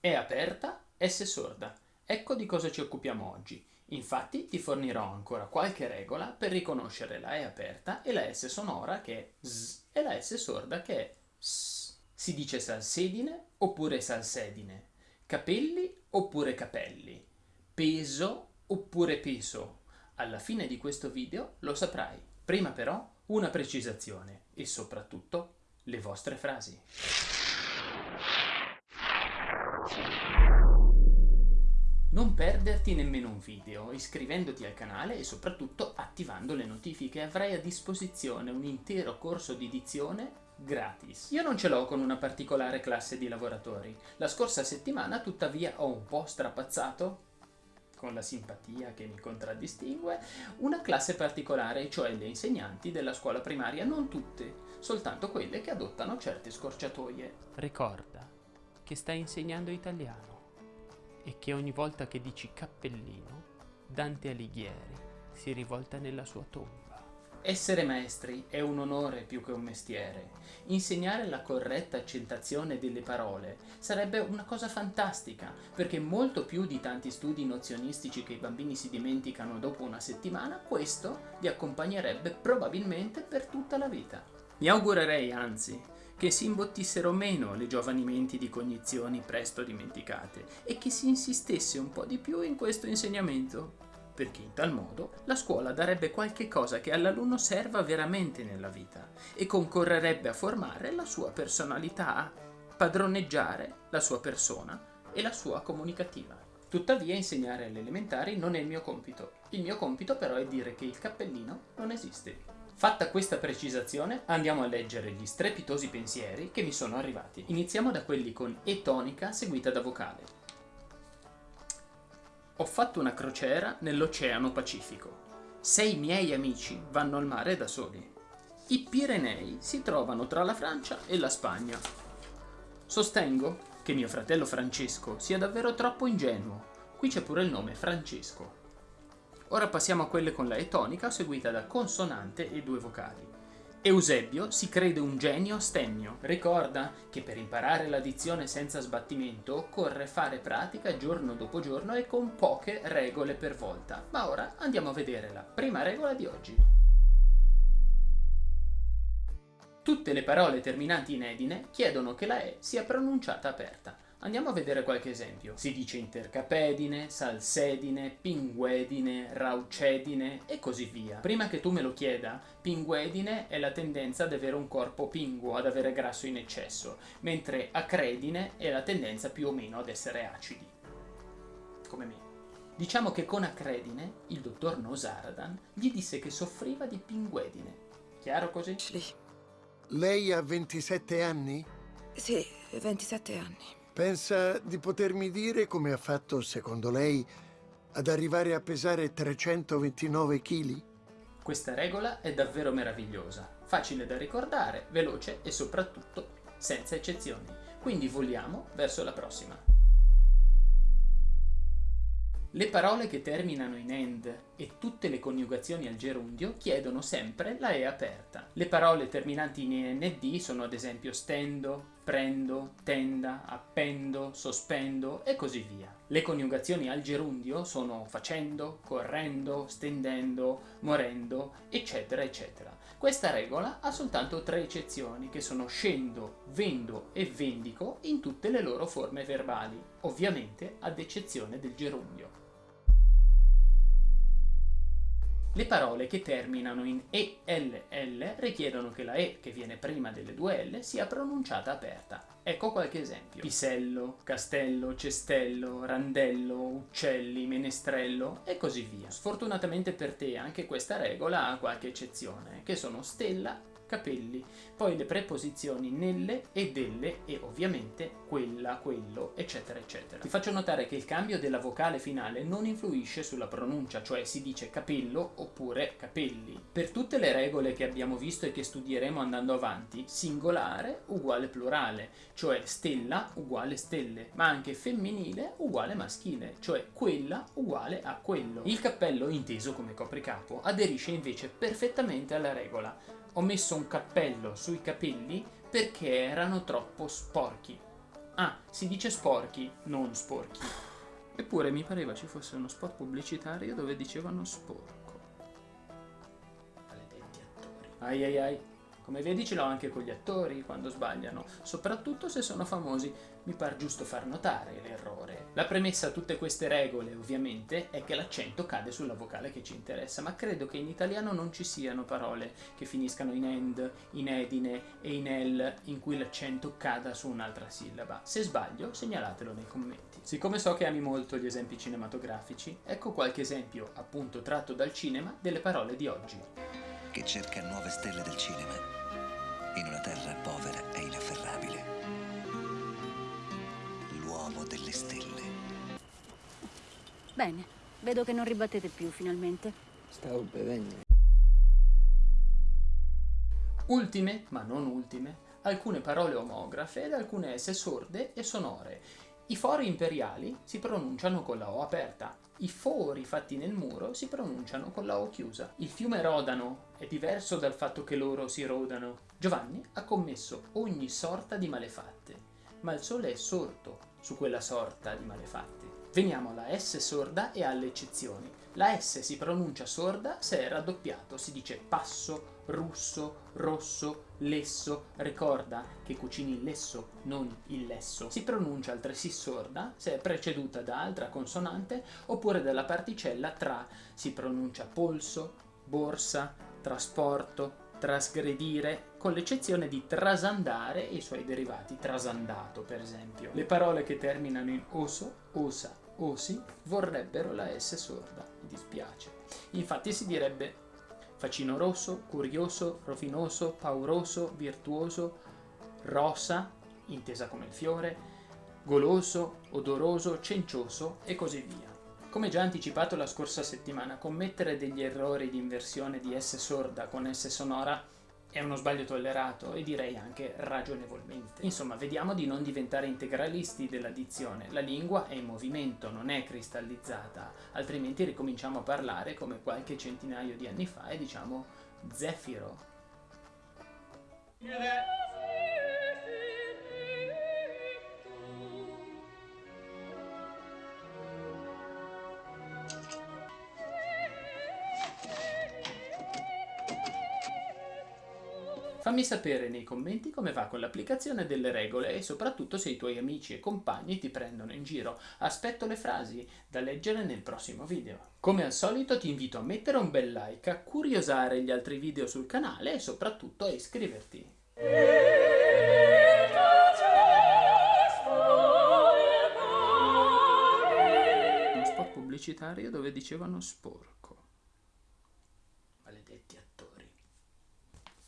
è aperta, S sorda. Ecco di cosa ci occupiamo oggi. Infatti ti fornirò ancora qualche regola per riconoscere la E aperta e la S sonora che è S e la S sorda che è S. Si dice salsedine oppure salsedine, capelli oppure capelli, peso oppure peso. Alla fine di questo video lo saprai. Prima però una precisazione e soprattutto le vostre frasi. Non perderti nemmeno un video, iscrivendoti al canale e soprattutto attivando le notifiche. Avrai a disposizione un intero corso di dizione gratis. Io non ce l'ho con una particolare classe di lavoratori. La scorsa settimana tuttavia ho un po' strapazzato con la simpatia che mi contraddistingue, una classe particolare, cioè le insegnanti della scuola primaria, non tutte, soltanto quelle che adottano certe scorciatoie. Ricorda che stai insegnando italiano e che ogni volta che dici cappellino, Dante Alighieri si rivolta nella sua tomba. Essere maestri è un onore più che un mestiere. Insegnare la corretta accentazione delle parole sarebbe una cosa fantastica, perché molto più di tanti studi nozionistici che i bambini si dimenticano dopo una settimana, questo li accompagnerebbe probabilmente per tutta la vita. Mi augurerei, anzi, che si imbottissero meno le giovani menti di cognizioni presto dimenticate e che si insistesse un po' di più in questo insegnamento perché in tal modo la scuola darebbe qualche cosa che all'alunno serva veramente nella vita e concorrerebbe a formare la sua personalità, padroneggiare la sua persona e la sua comunicativa. Tuttavia insegnare alle elementari non è il mio compito. Il mio compito però è dire che il cappellino non esiste. Fatta questa precisazione, andiamo a leggere gli strepitosi pensieri che mi sono arrivati. Iniziamo da quelli con E tonica seguita da vocale. Ho fatto una crociera nell'Oceano Pacifico. Sei miei amici vanno al mare da soli. I Pirenei si trovano tra la Francia e la Spagna. Sostengo che mio fratello Francesco sia davvero troppo ingenuo. Qui c'è pure il nome Francesco. Ora passiamo a quelle con la E tonica seguita da consonante e due vocali. Eusebio si crede un genio stemmio. Ricorda che per imparare l'addizione senza sbattimento occorre fare pratica giorno dopo giorno e con poche regole per volta. Ma ora andiamo a vedere la prima regola di oggi. Tutte le parole terminanti in edine chiedono che la E sia pronunciata aperta. Andiamo a vedere qualche esempio. Si dice intercapedine, salsedine, pinguedine, raucedine e così via. Prima che tu me lo chieda, pinguedine è la tendenza ad avere un corpo pinguo, ad avere grasso in eccesso, mentre acredine è la tendenza più o meno ad essere acidi. Come me. Diciamo che con acredine il dottor Nosaradan gli disse che soffriva di pinguedine. Chiaro così? Sì. Lei ha 27 anni? Sì, 27 anni. Pensa di potermi dire come ha fatto, secondo lei, ad arrivare a pesare 329 kg? Questa regola è davvero meravigliosa, facile da ricordare, veloce e soprattutto senza eccezioni. Quindi voliamo verso la prossima. Le parole che terminano in end e tutte le coniugazioni al gerundio chiedono sempre la E aperta. Le parole terminanti in nd sono ad esempio stendo, prendo, tenda, appendo, sospendo e così via. Le coniugazioni al gerundio sono facendo, correndo, stendendo, morendo, eccetera, eccetera. Questa regola ha soltanto tre eccezioni, che sono scendo, vendo e vendico in tutte le loro forme verbali, ovviamente ad eccezione del gerundio. Le parole che terminano in ELL richiedono che la E che viene prima delle due L sia pronunciata aperta. Ecco qualche esempio. Pisello, castello, cestello, randello, uccelli, menestrello e così via. Sfortunatamente per te anche questa regola ha qualche eccezione, che sono stella capelli, poi le preposizioni nelle e delle e ovviamente quella, quello, eccetera, eccetera. Ti faccio notare che il cambio della vocale finale non influisce sulla pronuncia, cioè si dice capello oppure capelli. Per tutte le regole che abbiamo visto e che studieremo andando avanti, singolare uguale plurale, cioè stella uguale stelle, ma anche femminile uguale maschile, cioè quella uguale a quello. Il cappello, inteso come copricapo, aderisce invece perfettamente alla regola, ho messo un cappello sui capelli perché erano troppo sporchi. Ah, si dice sporchi, non sporchi. Eppure mi pareva ci fosse uno spot pubblicitario dove dicevano sporco. Maledetti attori. Ai ai ai. Come vedi ce l'ho anche con gli attori quando sbagliano, soprattutto se sono famosi. Mi par giusto far notare l'errore. La premessa a tutte queste regole, ovviamente, è che l'accento cade sulla vocale che ci interessa, ma credo che in italiano non ci siano parole che finiscano in end, in edine e in el in cui l'accento cada su un'altra sillaba. Se sbaglio, segnalatelo nei commenti. Siccome so che ami molto gli esempi cinematografici, ecco qualche esempio, appunto tratto dal cinema, delle parole di oggi. che cerca nuove stelle del cinema in una terra povera e inafferrabile. L'uomo delle stelle. Bene, vedo che non ribattete più finalmente. Stavo bevendo. Ultime, ma non ultime, alcune parole omografe ed alcune esse sorde e sonore. I fori imperiali si pronunciano con la O aperta, i fori fatti nel muro si pronunciano con la O chiusa. Il fiume Rodano è diverso dal fatto che loro si rodano. Giovanni ha commesso ogni sorta di malefatte, ma il sole è sorto su quella sorta di malefatte. Veniamo alla S sorda e alle eccezioni. La S si pronuncia sorda se è raddoppiato, si dice passo, russo, rosso, lesso. Ricorda che cucini il lesso, non il lesso. Si pronuncia altresì sorda se è preceduta da altra consonante oppure dalla particella tra. Si pronuncia polso, borsa, trasporto, trasgredire, con l'eccezione di trasandare e i suoi derivati, trasandato per esempio. Le parole che terminano in oso, osa, osi vorrebbero la S sorda, dispiace. Infatti si direbbe facino rosso, curioso, rovinoso, pauroso, virtuoso, rosa, intesa come il fiore, goloso, odoroso, cencioso e così via. Come già anticipato la scorsa settimana, commettere degli errori di inversione di S sorda con S sonora è uno sbaglio tollerato e direi anche ragionevolmente. Insomma, vediamo di non diventare integralisti della dizione. La lingua è in movimento, non è cristallizzata, altrimenti ricominciamo a parlare come qualche centinaio di anni fa e diciamo zefiro. Fammi sapere nei commenti come va con l'applicazione delle regole e soprattutto se i tuoi amici e compagni ti prendono in giro. Aspetto le frasi da leggere nel prossimo video. Come al solito ti invito a mettere un bel like, a curiosare gli altri video sul canale e soprattutto a iscriverti. Pubblicitario dove dicevano sport.